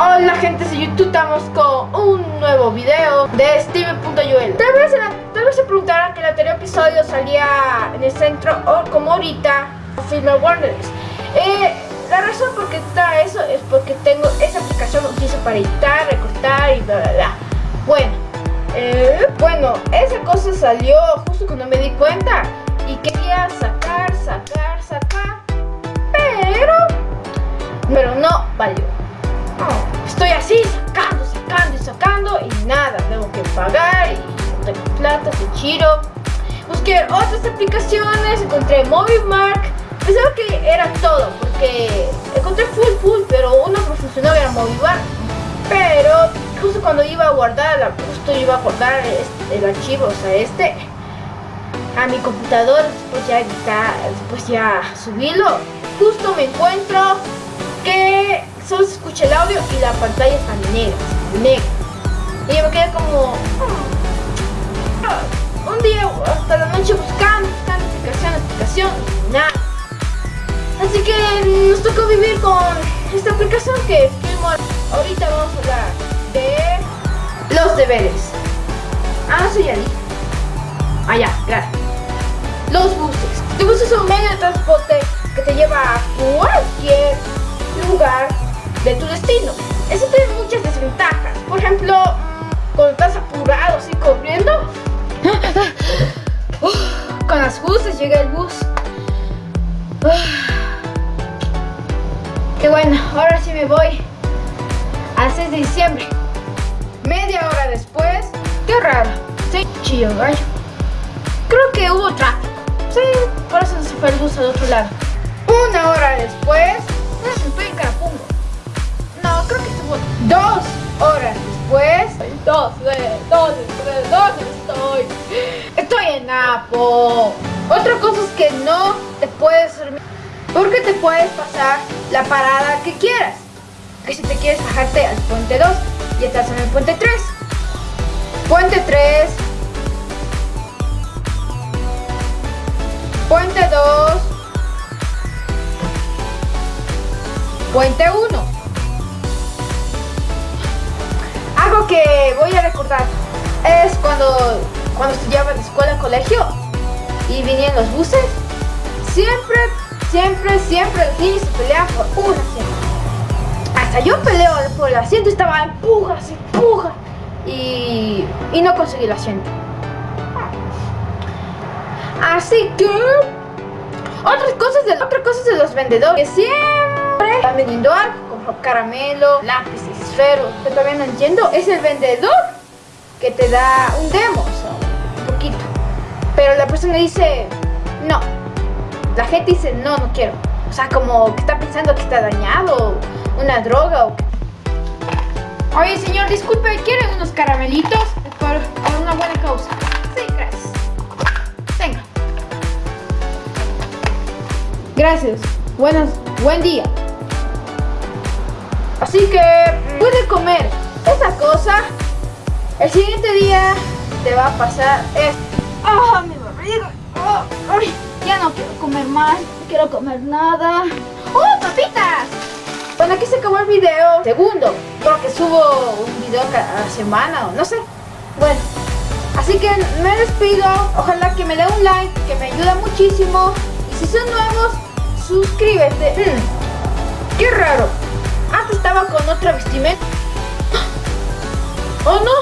Hola gente de YouTube, estamos con un nuevo video de Steven.Joel tal vez, tal vez se preguntarán que el anterior episodio salía en el centro o como ahorita Film Warners. Eh, La razón por qué está eso es porque tengo esa aplicación que utilizo para editar, recortar y bla bla bla. Bueno, eh, bueno, esa cosa salió justo cuando me di cuenta Busqué otras aplicaciones, encontré Movimark. Pensaba que era todo porque encontré full full, pero uno funcionó era Movimark. Pero justo cuando iba a guardar, justo iba a guardar el archivo, o sea, este, a mi computador, después ya después ya subirlo, justo me encuentro que solo se escucha el audio y la pantalla está negra, negra. Y yo me quedé como... Ah, hasta la noche buscando, buscando explicación, explicación, nada. Así que nos tocó vivir con esta aplicación que Ahorita vamos a hablar de los deberes. Ah, soy Ali. Ah, ya, gracias. Los buses. Los buses son medio de transporte que te lleva a cualquier lugar de tu destino. Eso tiene muchas desventajas. Por ejemplo, cuando estás apurado así corriendo, con las buses llega el bus. Y bueno, ahora sí me voy al 6 de diciembre. Media hora después, qué raro, sí, chillo gallo. Creo que hubo tráfico. Sí, por eso se fue el bus al otro lado. Una hora después, Napo. Otra cosa es que no te puedes dormir. Porque te puedes pasar la parada que quieras. Que si te quieres bajarte al puente 2 y estás en el puente 3. Puente 3. Puente 2. Puente 1. Algo que voy a recordar es cuando, cuando estudiaba en escuela, colegio y venían los buses. Siempre, siempre, siempre los niños se peleaban por un asiento. Hasta yo peleo por el asiento, estaba empujas, empujas y, y no conseguí el asiento. Así que otras cosas de otras cosas de los vendedores que siempre están vendiendo algo como caramelo, lápices, esferos. Yo todavía no entiendo. Es el vendedor que te da un demo. Pero la persona dice no. La gente dice no, no quiero. O sea, como que está pensando que está dañado, una droga o Oye, señor, disculpe, ¿quieren unos caramelitos? Por, por una buena causa. Sí, gracias. Venga. Gracias. Buenas, buen día. Así que puede comer esa cosa. El siguiente día te va a pasar esto. ¡Ah, mi barriga! Oh, ya no quiero comer más. No quiero comer nada. ¡Oh, papitas! Bueno, aquí se acabó el video. Segundo, creo que subo un video cada semana o no sé. Bueno, así que me despido. Ojalá que me dé un like, que me ayuda muchísimo. Y si son nuevos, suscríbete. Mm, qué raro. Antes estaba con otra vestimenta. ¡Oh no!